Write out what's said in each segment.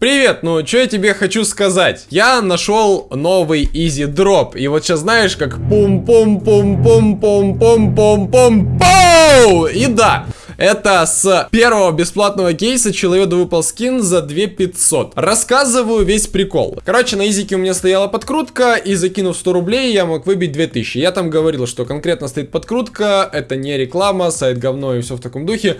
Привет, ну что я тебе хочу сказать? Я нашел новый Easy Drop. И вот сейчас знаешь, как пум-пум-пум-пум-пум-пум-пум-пум. И да, это с первого бесплатного кейса человеку выпал скин за 2500. Рассказываю весь прикол. Короче, на изике у меня стояла подкрутка, и закинув 100 рублей, я мог выбить 2000. Я там говорил, что конкретно стоит подкрутка, это не реклама, сайт говно и все в таком духе.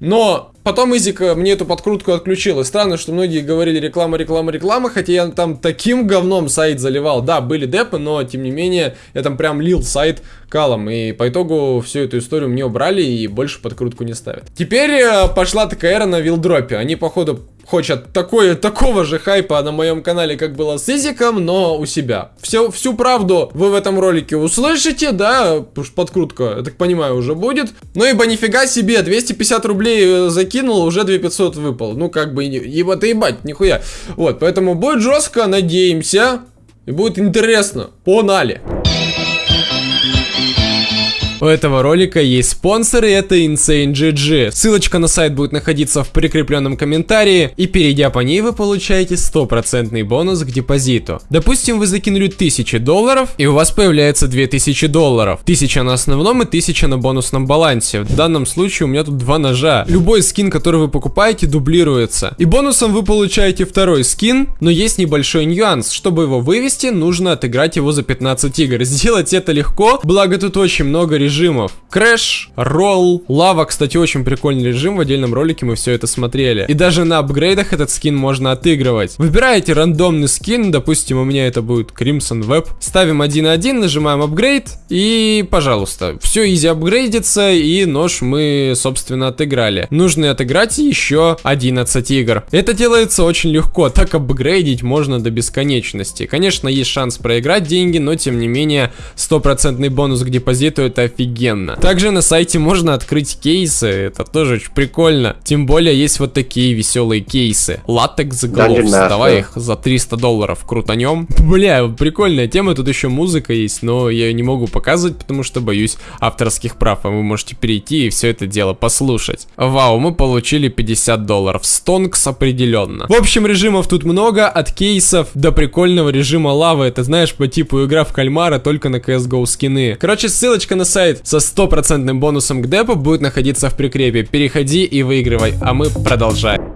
Но потом Изик мне эту подкрутку отключил. И странно, что многие говорили реклама, реклама, реклама, хотя я там таким говном сайт заливал. Да, были депы, но тем не менее я там прям лил сайт калом. И по итогу всю эту историю мне убрали и больше подкрутку не ставят. Теперь э, пошла такая эра на вилдропе. Они, походу, хочет такое, такого же хайпа на моем канале, как было с Изиком, но у себя. Все, всю правду вы в этом ролике услышите, да, потому что подкрутка, я так понимаю, уже будет. Ну ибо нифига себе, 250 рублей э, закинул, уже 2500 выпал. Ну как бы, ебать, ебать, нихуя. Вот, поэтому будет жестко, надеемся, и будет интересно. Погнали! У этого ролика есть спонсоры, это Insane GG. Ссылочка на сайт будет находиться в прикрепленном комментарии, и перейдя по ней вы получаете стопроцентный бонус к депозиту. Допустим, вы закинули 1000 долларов, и у вас появляется 2000 долларов. 1000 на основном и 1000 на бонусном балансе. В данном случае у меня тут два ножа. Любой скин, который вы покупаете, дублируется. И бонусом вы получаете второй скин, но есть небольшой нюанс. Чтобы его вывести, нужно отыграть его за 15 игр. Сделать это легко, благо тут очень много режимов режимов. Crash, roll, лава, кстати, очень прикольный режим, в отдельном ролике мы все это смотрели. И даже на апгрейдах этот скин можно отыгрывать. Выбираете рандомный скин, допустим, у меня это будет Crimson Web. Ставим 1.1, нажимаем апгрейд, и, пожалуйста, все изи апгрейдится, и нож мы, собственно, отыграли. Нужно отыграть еще 11 игр. Это делается очень легко, так апгрейдить можно до бесконечности. Конечно, есть шанс проиграть деньги, но, тем не менее, стопроцентный бонус к депозиту это офигенно. Также на сайте можно открыть кейсы, это тоже очень прикольно. Тем более есть вот такие веселые кейсы. Латекс Gloves, давай их за 300 долларов крутанем. Бля, прикольная тема, тут еще музыка есть, но я ее не могу показывать, потому что боюсь авторских прав, а вы можете перейти и все это дело послушать. Вау, мы получили 50 долларов, стонкс определенно. В общем, режимов тут много, от кейсов до прикольного режима лавы, это знаешь, по типу игра в кальмара, только на CSGO скины. Короче, ссылочка на сайт со стопроцентным бонусом к депу будет находиться в прикрепе. Переходи и выигрывай, а мы продолжаем.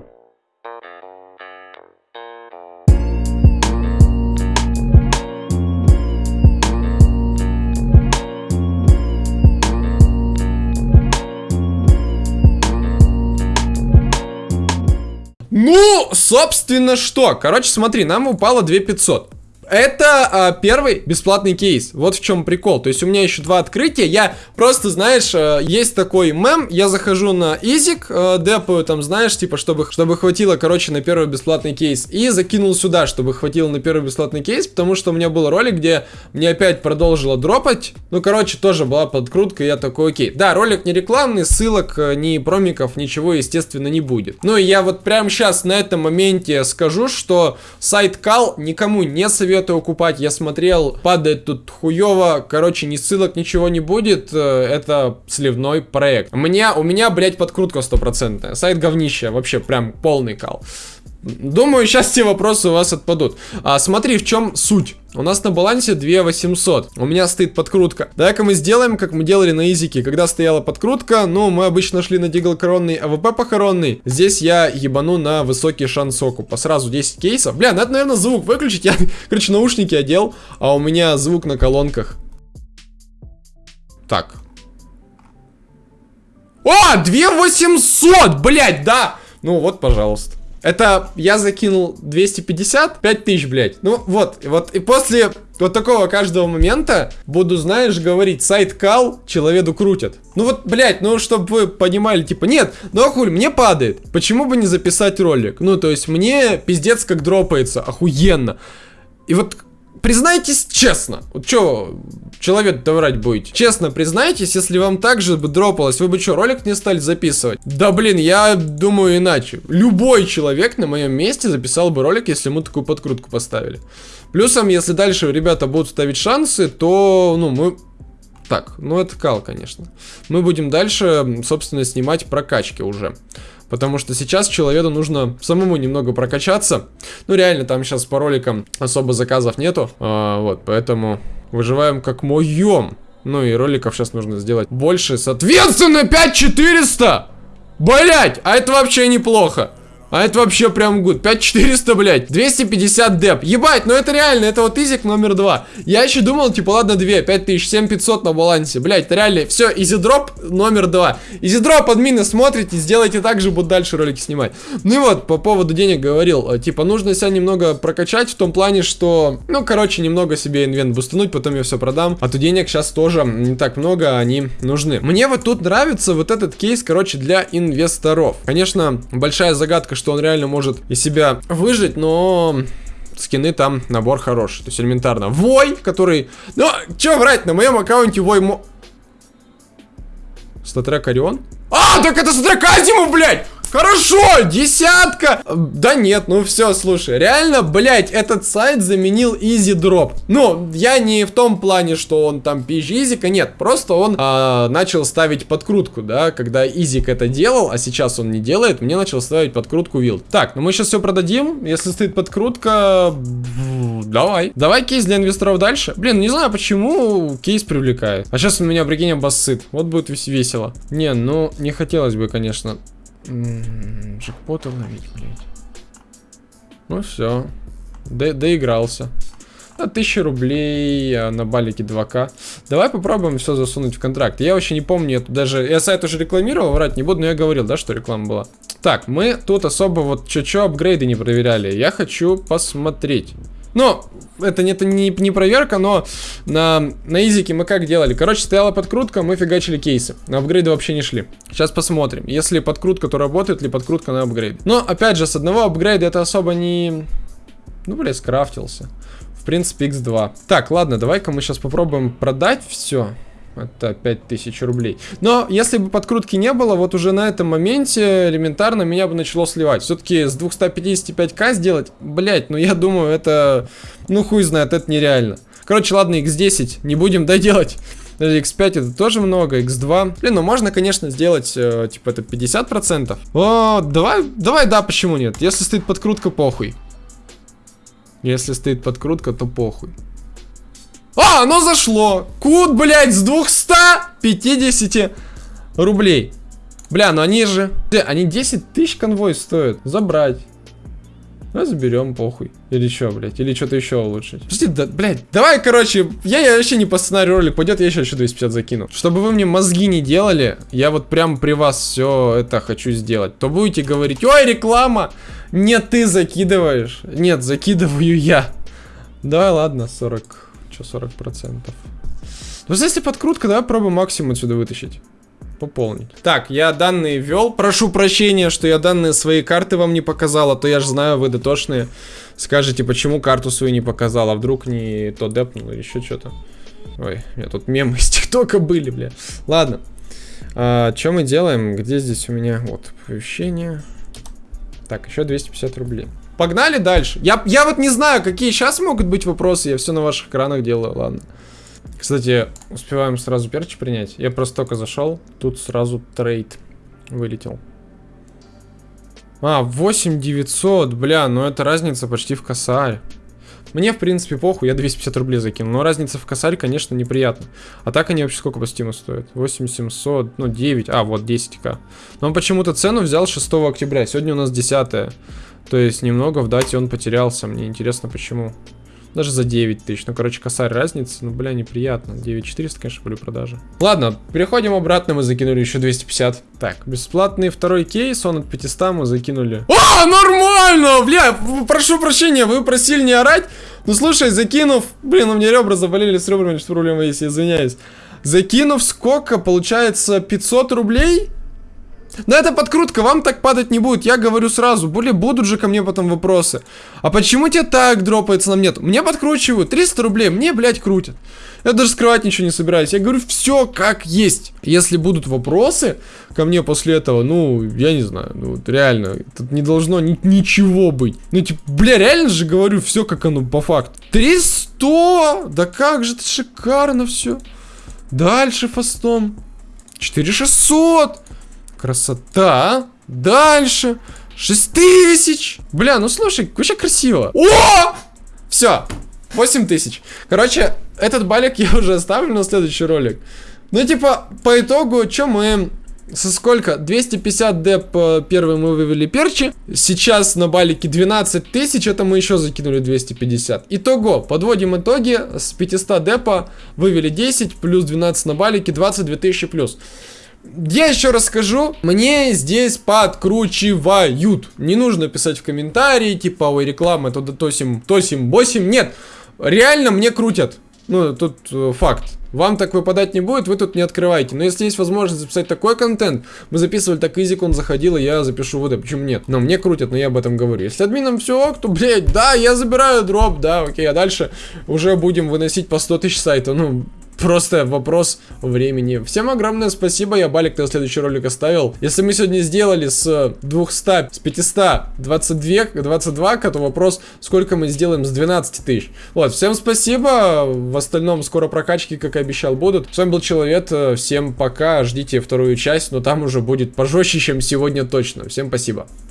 Ну, собственно, что? Короче, смотри, нам упало 2500. Это а, первый бесплатный кейс. Вот в чем прикол. То есть у меня еще два открытия. Я просто, знаешь, а, есть такой мем. Я захожу на Изик, а, депаю там, знаешь, типа, чтобы, чтобы хватило, короче, на первый бесплатный кейс. И закинул сюда, чтобы хватило на первый бесплатный кейс, потому что у меня был ролик, где мне опять продолжило дропать. Ну, короче, тоже была подкрутка, я такой, окей. Да, ролик не рекламный, ссылок, э, ни промиков, ничего, естественно, не будет. Ну, и я вот прямо сейчас на этом моменте скажу, что сайт Кал никому не советую советую купать. Я смотрел, падает тут хуево. Короче, ни ссылок, ничего не будет. Э, это сливной проект. У меня, у меня, блядь, подкрутка стопроцентная. Сайт говнища, вообще прям полный кал. Думаю, сейчас те вопросы у вас отпадут. А, смотри, в чем суть. У нас на балансе 2 800. У меня стоит подкрутка. Давай-ка мы сделаем, как мы делали на изике. Когда стояла подкрутка, ну, мы обычно шли на Deagle коронный, AWP похоронный. Здесь я ебану на высокий шанс окупа. Сразу 10 кейсов. Бля, надо, наверное, звук выключить. Я, короче, наушники одел, а у меня звук на колонках. Так. О, 2 800, блядь, да. Ну вот, пожалуйста. Это я закинул 250, 5000, блядь. Ну вот, вот и после вот такого каждого момента буду, знаешь, говорить, сайт кал, человеку крутят. Ну вот, блядь, ну чтобы вы понимали, типа, нет, ну а мне падает. Почему бы не записать ролик? Ну, то есть мне пиздец как дропается, охуенно. И вот признайтесь честно. Вот что, человек-то врать будете? Честно признайтесь, если вам так же бы дропалось, вы бы что, ролик не стали записывать? Да блин, я думаю иначе. Любой человек на моем месте записал бы ролик, если ему такую подкрутку поставили. Плюсом, если дальше ребята будут ставить шансы, то, ну, мы... Так, ну это кал, конечно. Мы будем дальше, собственно, снимать прокачки уже. Потому что сейчас человеку нужно самому немного прокачаться. Ну, реально, там сейчас по роликам особо заказов нету. А, вот, поэтому выживаем как моем. Ну и роликов сейчас нужно сделать больше. Соответственно, 5400! Блять, а это вообще неплохо. А это вообще прям гуд. 5400, блядь. 250 деп. Ебать, ну это реально, это вот изик номер два. Я еще думал, типа, ладно, 2, 5000, 7500 на балансе. Блядь, это реально. Все, изидроп номер два. Изидроп, админы, смотрите, сделайте так же, буду дальше ролики снимать. Ну и вот, по поводу денег говорил. Э, типа, нужно себя немного прокачать в том плане, что, ну, короче, немного себе инвент бустануть, потом я все продам. А то денег сейчас тоже не так много, они нужны. Мне вот тут нравится вот этот кейс, короче, для инвесторов. Конечно, большая загадка, что он реально может из себя выжить, но скины там набор хороший. То есть элементарно. Вой, который... Ну, чё врать, на моем аккаунте Вой... Мо... StatTrak Orion? А, так это StatTrak Asiimov, блядь! Хорошо, десятка! Да нет, ну все, слушай, реально, блять, этот сайт заменил Easy Drop. Ну, я не в том плане, что он там пизже Easy, нет, просто он а, начал ставить подкрутку, да, когда Изик это делал, а сейчас он не делает, мне начал ставить подкрутку Wild. Так, ну мы сейчас все продадим, если стоит подкрутка, давай. Давай кейс для инвесторов дальше. Блин, не знаю, почему кейс привлекает. А сейчас у меня, прикинь, обоссыт, вот будет весело. Не, ну, не хотелось бы, конечно, Джекпоты ловить, блядь. Ну все. До доигрался. На 1000 рублей а на балике 2к. Давай попробуем все засунуть в контракт. Я вообще не помню, это даже... Я сайт уже рекламировал, врать не буду, но я говорил, да, что реклама была. Так, мы тут особо вот чё-чё апгрейды не проверяли. Я хочу посмотреть. Но это, это не, не проверка, но на, на изике мы как делали? Короче, стояла подкрутка, мы фигачили кейсы. На апгрейды вообще не шли. Сейчас посмотрим. Если подкрутка, то работает ли подкрутка на апгрейд. Но, опять же, с одного апгрейда это особо не... Ну, блядь, скрафтился. В принципе, x2. Так, ладно, давай-ка мы сейчас попробуем продать все. Это 5000 рублей. Но если бы подкрутки не было, вот уже на этом моменте элементарно меня бы начало сливать. Все-таки с 255к сделать, блять, ну я думаю, это, ну хуй знает, это нереально. Короче, ладно, x10 не будем доделать. Даже x5 это тоже много, x2. Блин, ну можно, конечно, сделать, э, типа, это 50%. О, давай, давай, да, почему нет? Если стоит подкрутка, похуй. Если стоит подкрутка, то похуй. А, оно зашло. Кут, блядь, с 250 рублей. Бля, ну они же... Они 10 тысяч конвой стоят. Забрать. Ну, заберем, похуй. Или что, блядь, или что-то еще улучшить. Подожди, да, блядь, давай, короче, я, я вообще не по сценарию ролик пойдет, я еще, еще 250 закину. Чтобы вы мне мозги не делали, я вот прям при вас все это хочу сделать. То будете говорить, ой, реклама. Нет, ты закидываешь. Нет, закидываю я. Давай, ладно, 40 что 40%. Ну, если подкрутка, давай пробуем максимум отсюда вытащить. Пополнить. Так, я данные ввел. Прошу прощения, что я данные своей карты вам не показал, а то я же знаю, вы дотошные. Скажете, почему карту свою не показал, а вдруг не то депнул или еще что-то. Ой, у меня тут мемы из ТикТока были, бля. Ладно. А, что мы делаем? Где здесь у меня? Вот, оповещение. Так, еще 250 рублей. Погнали дальше. Я, я вот не знаю, какие сейчас могут быть вопросы. Я все на ваших экранах делаю, ладно. Кстати, успеваем сразу перчи принять. Я просто только зашел. Тут сразу трейд вылетел. А, 8900, бля, ну это разница почти в косарь. Мне, в принципе, похуй, я 250 рублей закинул. Но разница в косарь, конечно, неприятно. А так они вообще сколько по стиму стоят? 8700, ну 9, а, вот 10к. Но он почему-то цену взял 6 октября, сегодня у нас 10 то есть немного в дате он потерялся. Мне интересно, почему. Даже за 9 тысяч. Ну, короче, косарь разницы. Ну, бля, неприятно. 9400, конечно, были продажи. Ладно, переходим обратно. Мы закинули еще 250. Так, бесплатный второй кейс. Он от 500 мы закинули. А, нормально! Бля, прошу прощения, вы просили не орать. Ну, слушай, закинув... Блин, у меня ребра заболели с ребрами, что проблема есть, я извиняюсь. Закинув сколько? Получается 500 рублей? Но это подкрутка, вам так падать не будет, я говорю сразу. Более будут же ко мне потом вопросы. А почему тебе так дропается, нам нет? Мне подкручивают 300 рублей, мне, блядь, крутят. Я даже скрывать ничего не собираюсь. Я говорю, все как есть. Если будут вопросы ко мне после этого, ну, я не знаю, ну, вот реально, тут не должно ни ничего быть. Ну, типа, бля, реально же говорю, все как оно по факту. 300! Да как же это шикарно все. Дальше фастом. 4600! Красота. Дальше. 6 тысяч. Бля, ну слушай, вообще красиво. О! Все. 8 тысяч. Короче, этот балик я уже оставлю на следующий ролик. Ну, типа, по итогу, что мы со сколько? 250 деп э, первый мы вывели перчи. Сейчас на балике 12 тысяч, это мы еще закинули 250. Итого, подводим итоги. С 500 депа вывели 10, плюс 12 на балике, 22 тысячи плюс. Я еще расскажу, мне здесь подкручивают. Не нужно писать в комментарии, типа, ой, реклама, это тосим, тосим, босим. Нет, реально мне крутят. Ну, тут э, факт. Вам так выпадать не будет, вы тут не открываете. Но если есть возможность записать такой контент, мы записывали так изик, он заходил, и я запишу вот это. Почему нет? Но мне крутят, но я об этом говорю. Если админам все ок, то, блядь, да, я забираю дроп, да, окей, а дальше уже будем выносить по 100 тысяч сайта. Ну, Просто вопрос времени. Всем огромное спасибо, я балик на следующий ролик оставил. Если мы сегодня сделали с 200, с 500, 22, 22, то вопрос, сколько мы сделаем с 12 тысяч. Вот, всем спасибо, в остальном скоро прокачки, как и обещал, будут. С вами был Человек, всем пока, ждите вторую часть, но там уже будет пожестче, чем сегодня точно. Всем спасибо.